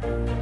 Bye.